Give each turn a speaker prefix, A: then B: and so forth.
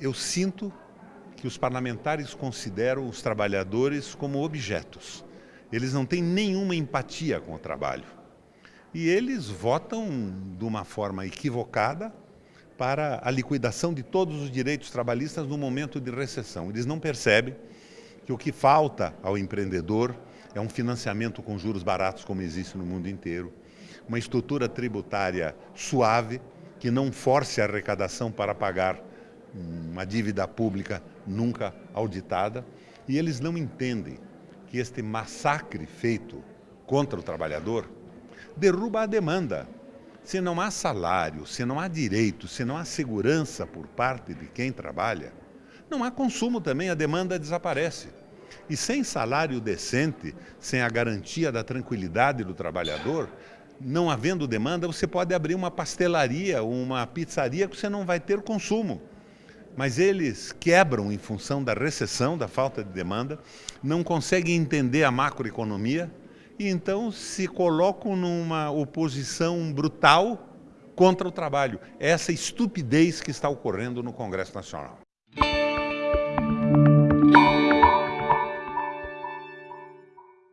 A: Eu sinto que os parlamentares consideram os trabalhadores como objetos. Eles não têm nenhuma empatia com o trabalho. E eles votam de uma forma equivocada para a liquidação de todos os direitos trabalhistas no momento de recessão. Eles não percebem que o que falta ao empreendedor é um financiamento com juros baratos, como existe no mundo inteiro, uma estrutura tributária suave, que não force a arrecadação para pagar uma dívida pública nunca auditada, e eles não entendem que este massacre feito contra o trabalhador derruba a demanda. Se não há salário, se não há direito, se não há segurança por parte de quem trabalha, não há consumo também, a demanda desaparece. E sem salário decente, sem a garantia da tranquilidade do trabalhador, não havendo demanda, você pode abrir uma pastelaria, uma pizzaria que você não vai ter consumo. Mas eles quebram em função da recessão, da falta de demanda, não conseguem entender a macroeconomia e então se colocam numa oposição brutal contra o trabalho. Essa estupidez que está ocorrendo no Congresso Nacional.